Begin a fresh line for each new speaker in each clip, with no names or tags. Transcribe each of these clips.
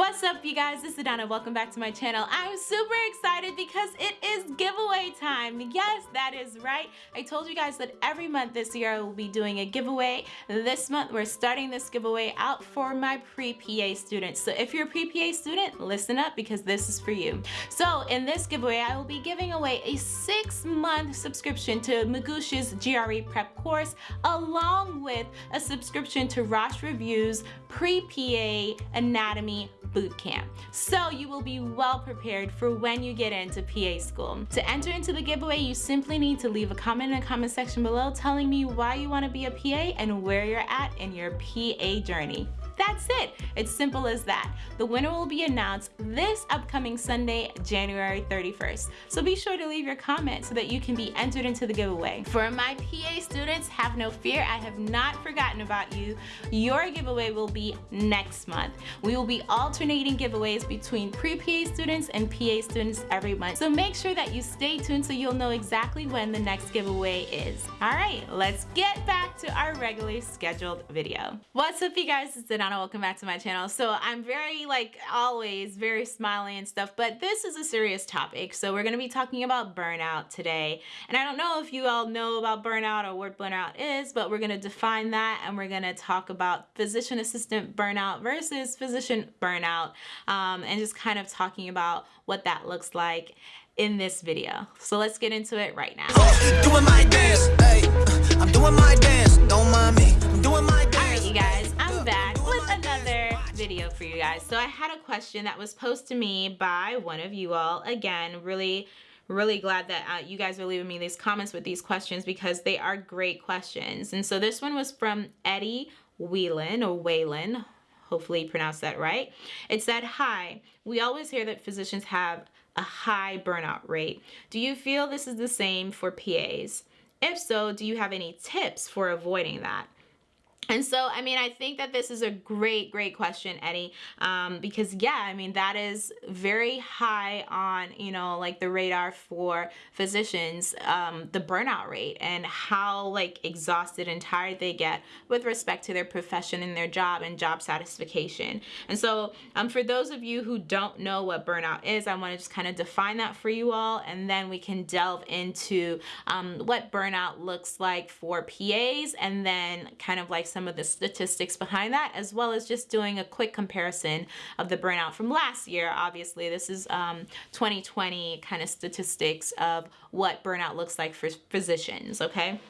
What's up you guys, this is Adana, welcome back to my channel. I'm super excited because it is giveaway time. Yes, that is right. I told you guys that every month this year I will be doing a giveaway. This month we're starting this giveaway out for my pre-PA students. So if you're a pre-PA student, listen up because this is for you. So in this giveaway, I will be giving away a six month subscription to Magoosh's GRE prep course along with a subscription to Rosh Review's pre-PA anatomy boot camp. So you will be well prepared for when you get into PA school. To enter into the giveaway, you simply need to leave a comment in the comment section below telling me why you want to be a PA and where you're at in your PA journey. That's it. It's simple as that. The winner will be announced this upcoming Sunday, January 31st. So be sure to leave your comment so that you can be entered into the giveaway. For my PA students, have no fear. I have not forgotten about you. Your giveaway will be next month. We will be alternating giveaways between pre-PA students and PA students every month. So make sure that you stay tuned so you'll know exactly when the next giveaway is. All right, let's get back to our regularly scheduled video. What's up you guys? It's Anna welcome back to my channel. So I'm very like always very smiley and stuff, but this is a serious topic. So we're gonna be talking about burnout today. And I don't know if you all know about burnout or what burnout is, but we're gonna define that and we're gonna talk about physician assistant burnout versus physician burnout um, and just kind of talking about what that looks like in this video. So let's get into it right now. Doing my dance, hey, I'm doing my dance, don't mind me, video for you guys. So I had a question that was posed to me by one of you all. Again, really really glad that uh, you guys are leaving me these comments with these questions because they are great questions. And so this one was from Eddie Whelan or Whalen. Hopefully pronounced that right. It said, hi, we always hear that physicians have a high burnout rate. Do you feel this is the same for PAs? If so, do you have any tips for avoiding that? And so, I mean, I think that this is a great, great question, Eddie, um, because yeah, I mean, that is very high on, you know, like the radar for physicians, um, the burnout rate and how like exhausted and tired they get with respect to their profession and their job and job satisfaction. And so um, for those of you who don't know what burnout is, I want to just kind of define that for you all, and then we can delve into um, what burnout looks like for PAs and then kind of like some some of the statistics behind that, as well as just doing a quick comparison of the burnout from last year. Obviously, this is um, 2020 kind of statistics of what burnout looks like for physicians, okay?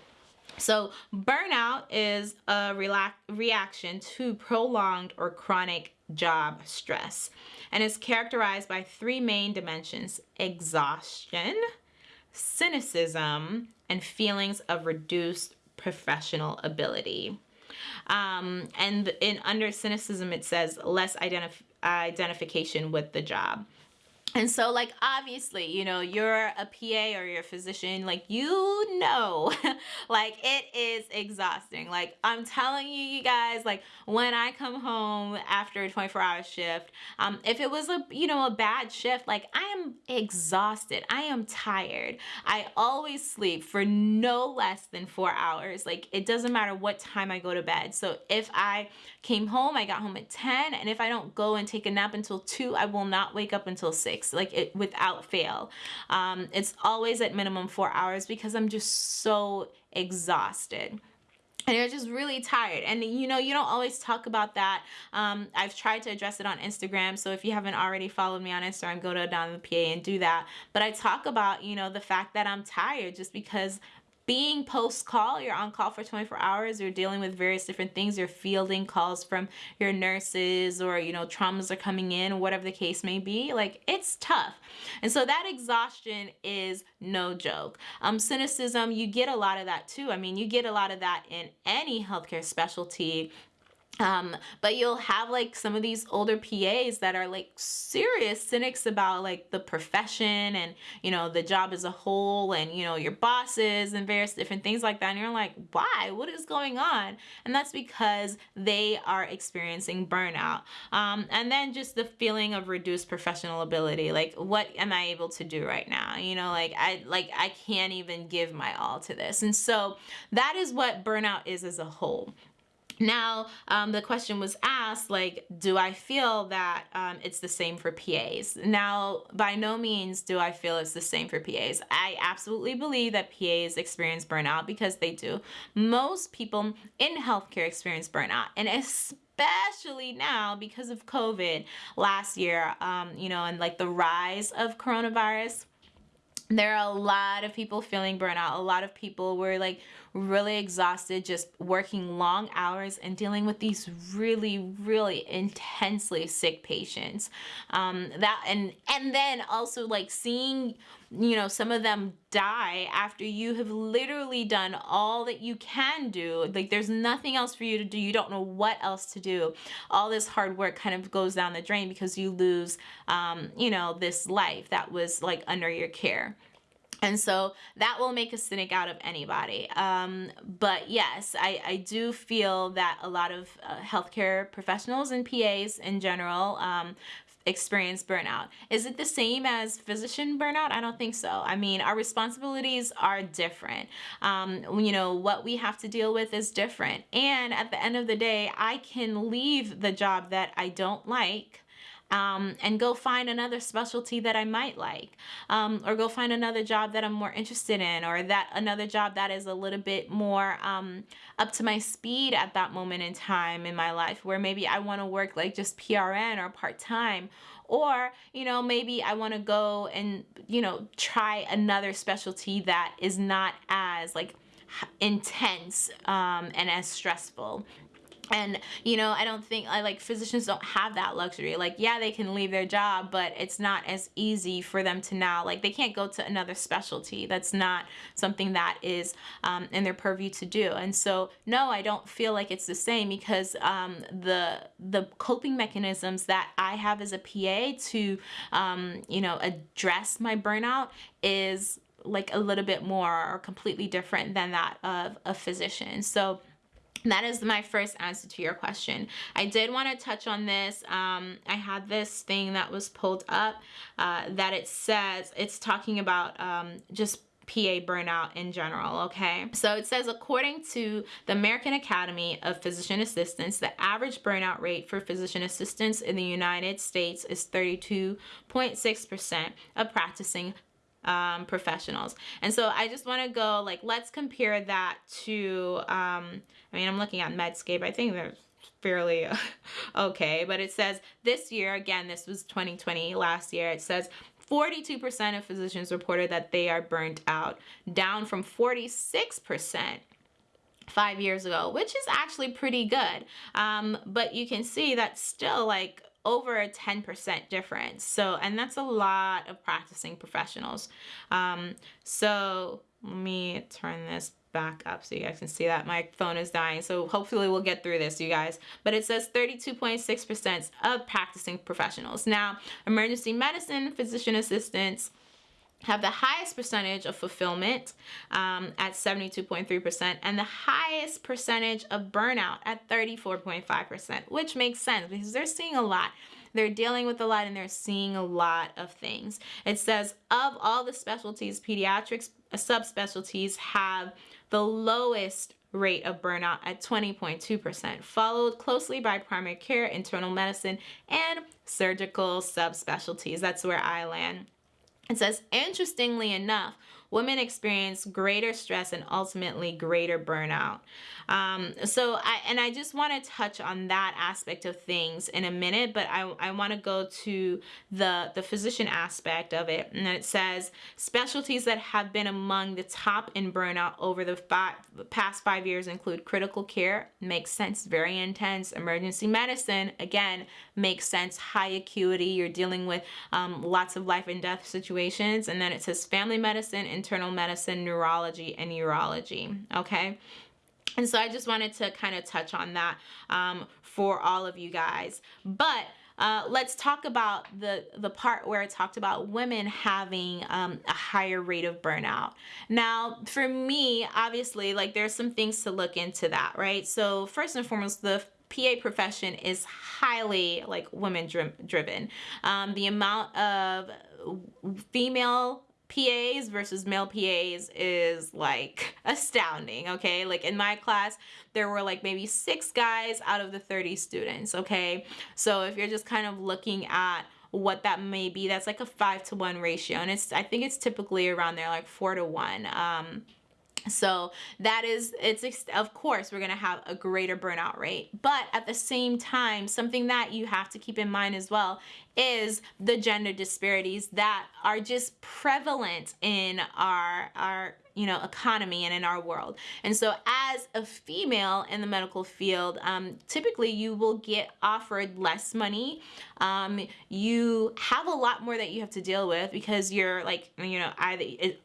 So burnout is a reaction to prolonged or chronic job stress and is characterized by three main dimensions, exhaustion, cynicism, and feelings of reduced professional ability. Um, and in under cynicism, it says less identif identification with the job. And so like obviously, you know, you're a PA or you're a physician, like you know, like it is exhausting. Like I'm telling you, you guys, like when I come home after a 24 hour shift, um, if it was a, you know, a bad shift, like I am exhausted. I am tired. I always sleep for no less than four hours. Like it doesn't matter what time I go to bed. So if I came home, I got home at 10 and if I don't go and take a nap until two, I will not wake up until six like it without fail. Um, it's always at minimum four hours because I'm just so exhausted. And you're just really tired. And you know you don't always talk about that. Um, I've tried to address it on Instagram so if you haven't already followed me on Instagram go to Adana the PA and do that. But I talk about you know the fact that I'm tired just because being post call, you're on call for 24 hours, you're dealing with various different things, you're fielding calls from your nurses or, you know, traumas are coming in, whatever the case may be. Like, it's tough. And so that exhaustion is no joke. Um, cynicism, you get a lot of that too. I mean, you get a lot of that in any healthcare specialty um, but you'll have like some of these older PAs that are like serious cynics about like the profession and you know the job as a whole and you know your bosses and various different things like that. And you're like why? What is going on? And that's because they are experiencing burnout. Um, and then just the feeling of reduced professional ability. Like what am I able to do right now? You know like I like I can't even give my all to this. And so that is what burnout is as a whole now, um, the question was asked, like, do I feel that um, it's the same for PAs? Now, by no means do I feel it's the same for PAs. I absolutely believe that PAs experience burnout because they do. Most people in healthcare experience burnout, and especially now because of COVID last year, um, you know, and like the rise of coronavirus there are a lot of people feeling burnout. A lot of people were like really exhausted, just working long hours and dealing with these really, really intensely sick patients. Um, that and and then also like seeing, you know, some of them die after you have literally done all that you can do. Like there's nothing else for you to do. You don't know what else to do. All this hard work kind of goes down the drain because you lose, um, you know, this life that was like under your care. And so that will make a cynic out of anybody. Um, but yes, I, I do feel that a lot of uh, healthcare professionals and PAs in general um, experience burnout. Is it the same as physician burnout? I don't think so. I mean, our responsibilities are different. Um, you know, what we have to deal with is different. And at the end of the day, I can leave the job that I don't like um, and go find another specialty that I might like, um, or go find another job that I'm more interested in, or that another job that is a little bit more um, up to my speed at that moment in time in my life, where maybe I want to work like just PRN or part time, or you know maybe I want to go and you know try another specialty that is not as like intense um, and as stressful and you know i don't think i like physicians don't have that luxury. Like yeah they can leave their job but it's not as easy for them to now like they can't go to another specialty. That's not something that is um, in their purview to do. And so no i don't feel like it's the same because um, the the coping mechanisms that i have as a pa to um, you know address my burnout is like a little bit more or completely different than that of a physician. So that is my first answer to your question. I did want to touch on this. Um, I had this thing that was pulled up uh, that it says, it's talking about um, just PA burnout in general, okay? So it says, according to the American Academy of Physician Assistants, the average burnout rate for physician assistants in the United States is 32.6% of practicing um, professionals. And so I just want to go like, let's compare that to, um, I mean, I'm looking at Medscape. I think they're fairly okay, but it says this year, again, this was 2020 last year, it says 42% of physicians reported that they are burnt out, down from 46% five years ago, which is actually pretty good. Um, but you can see that still like over a 10% difference. So, and that's a lot of practicing professionals. Um, so let me turn this back up so you guys can see that my phone is dying so hopefully we'll get through this you guys but it says 32.6 percent of practicing professionals now emergency medicine physician assistants have the highest percentage of fulfillment um, at 72.3% and the highest percentage of burnout at 34.5%, which makes sense because they're seeing a lot. They're dealing with a lot and they're seeing a lot of things. It says of all the specialties, pediatrics uh, subspecialties have the lowest rate of burnout at 20.2%, followed closely by primary care, internal medicine, and surgical subspecialties. That's where I land. It says, interestingly enough, women experience greater stress and ultimately greater burnout. Um, so I, and I just want to touch on that aspect of things in a minute, but I, I want to go to the, the physician aspect of it. And it says specialties that have been among the top in burnout over the five, past five years include critical care, makes sense, very intense, emergency medicine, again, makes sense, high acuity, you're dealing with um, lots of life and death situations. And then it says family medicine, internal medicine, neurology, and urology, okay? And so I just wanted to kind of touch on that um, for all of you guys. But uh, let's talk about the, the part where I talked about women having um, a higher rate of burnout. Now, for me, obviously, like there's some things to look into that, right? So first and foremost, the PA profession is highly like women driven. Um, the amount of female PAs versus male PAs is like astounding, okay? Like in my class, there were like maybe six guys out of the 30 students, okay? So if you're just kind of looking at what that may be, that's like a five to one ratio. And it's, I think it's typically around there, like four to one. Um, so that is, it's, of course, we're going to have a greater burnout rate. But at the same time, something that you have to keep in mind as well is the gender disparities that are just prevalent in our, our, you know, economy and in our world. And so as a female in the medical field, um, typically you will get offered less money. Um, you have a lot more that you have to deal with because you're like, you know, either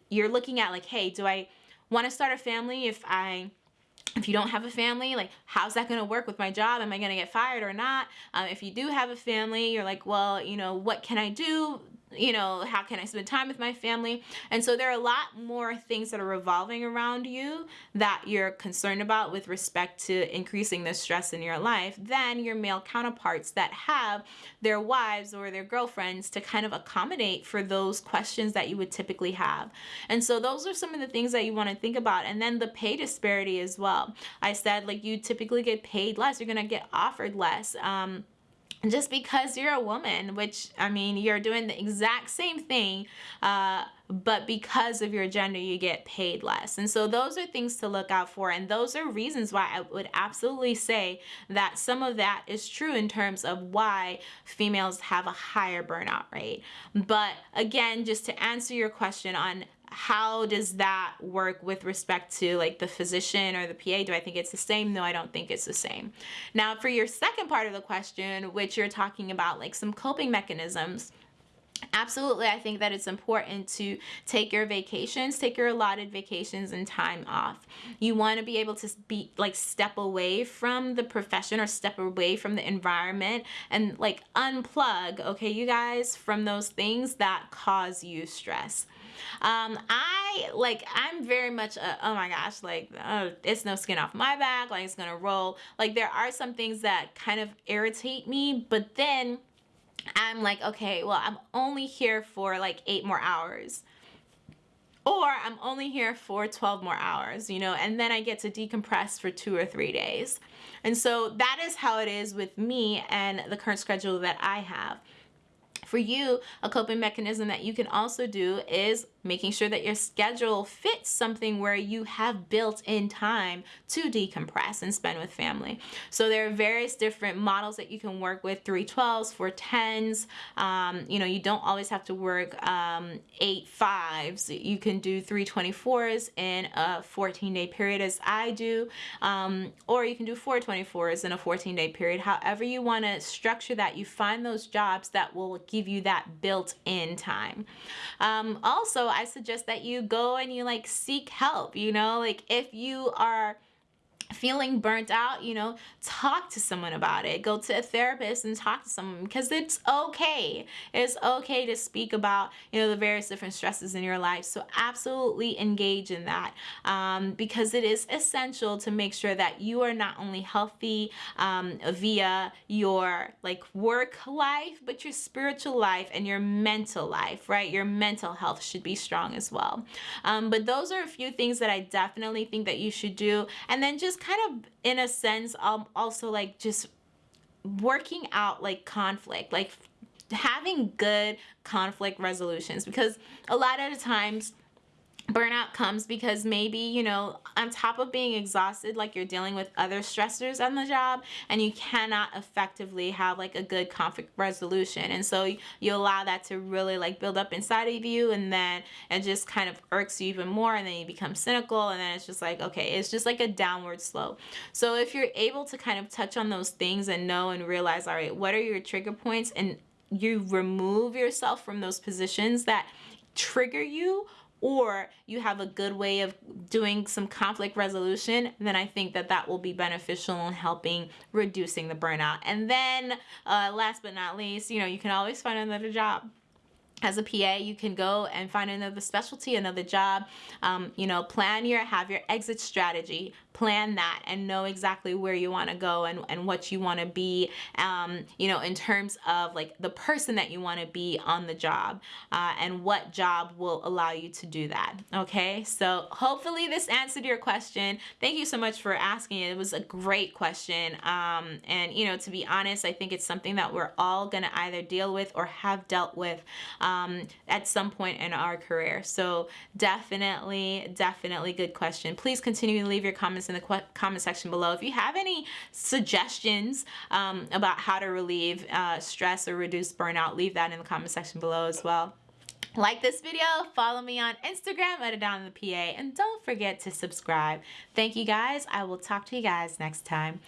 you're looking at like, hey, do I, want to start a family if I if you don't have a family, like how's that going to work with my job? Am I going to get fired or not? Um, if you do have a family, you're like, well, you know, what can I do you know, how can I spend time with my family? And so there are a lot more things that are revolving around you that you're concerned about with respect to increasing the stress in your life than your male counterparts that have their wives or their girlfriends to kind of accommodate for those questions that you would typically have. And so those are some of the things that you want to think about. And then the pay disparity as well. I said like you typically get paid less, you're going to get offered less. Um, just because you're a woman, which I mean, you're doing the exact same thing, uh, but because of your gender, you get paid less. And so those are things to look out for. And those are reasons why I would absolutely say that some of that is true in terms of why females have a higher burnout rate. But again, just to answer your question on how does that work with respect to like the physician or the PA? Do I think it's the same? No, I don't think it's the same. Now for your second part of the question, which you're talking about like some coping mechanisms, Absolutely, I think that it's important to take your vacations, take your allotted vacations and time off. You want to be able to be like step away from the profession or step away from the environment and like unplug, okay, you guys, from those things that cause you stress. Um, I like I'm very much a, oh my gosh like oh, it's no skin off my back like it's gonna roll like there are some things that kind of irritate me but then I'm like okay well I'm only here for like eight more hours or I'm only here for 12 more hours, you know, and then I get to decompress for two or three days. And so that is how it is with me and the current schedule that I have. For you, a coping mechanism that you can also do is making sure that your schedule fits something where you have built in time to decompress and spend with family. So there are various different models that you can work with, 312s, 410s. Um, you know, you don't always have to work um, eight fives. You can do 324s in a 14 day period as I do, um, or you can do 424s in a 14 day period. However you want to structure that, you find those jobs that will give you that built in time. Um, also, I suggest that you go and you like seek help, you know, like if you are feeling burnt out, you know, talk to someone about it. Go to a therapist and talk to someone because it's okay. It's okay to speak about, you know, the various different stresses in your life. So absolutely engage in that um, because it is essential to make sure that you are not only healthy um, via your like work life, but your spiritual life and your mental life, right? Your mental health should be strong as well. Um, but those are a few things that I definitely think that you should do. And then just kind of in a sense um, also like just working out like conflict like having good conflict resolutions because a lot of the times burnout comes because maybe you know on top of being exhausted like you're dealing with other stressors on the job and you cannot effectively have like a good conflict resolution. And so you allow that to really like build up inside of you and then it just kind of irks you even more and then you become cynical and then it's just like okay it's just like a downward slope. So if you're able to kind of touch on those things and know and realize all right what are your trigger points and you remove yourself from those positions that trigger you or you have a good way of doing some conflict resolution, then I think that that will be beneficial in helping reducing the burnout. And then uh, last but not least, you know, you can always find another job. As a PA, you can go and find another specialty, another job, um, you know, plan your, have your exit strategy, plan that and know exactly where you want to go and, and what you want to be, um, you know, in terms of like the person that you want to be on the job uh, and what job will allow you to do that. Okay, so hopefully this answered your question. Thank you so much for asking. It was a great question. Um, and, you know, to be honest, I think it's something that we're all going to either deal with or have dealt with um, at some point in our career. So definitely, definitely good question. Please continue to leave your comments in the comment section below. If you have any suggestions um, about how to relieve uh, stress or reduce burnout, leave that in the comment section below as well. Like this video, follow me on Instagram at Adana the PA, and don't forget to subscribe. Thank you guys. I will talk to you guys next time.